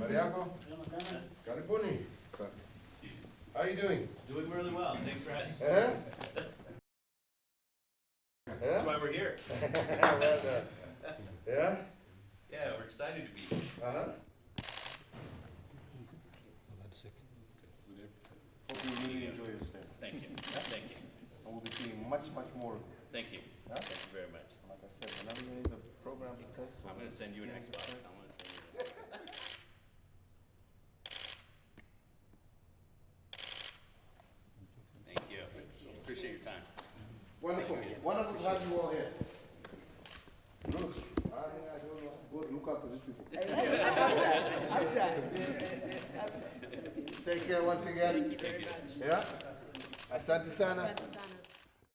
Mariaco, karibuni. How you doing? Doing really well, thanks for asking. Eh? That's why we're here. Well done. Yeah? Yeah, we're excited to be here. Uh-huh. That's sick. Hope you really enjoy your stay. Thank you, thank you, And we'll be seeing much, much more thank you, Yeah? thank you very much. Like I said, whenever you need a program to test. I'm gonna send you an Xbox. I'm gonna send you. an Xbox. Thank you, appreciate your time. Wonderful, wonderful to have you all here. Look, I, I don't know, go look after these people. Take care once again. Thank you. Yeah? Asante sana. Asante sana.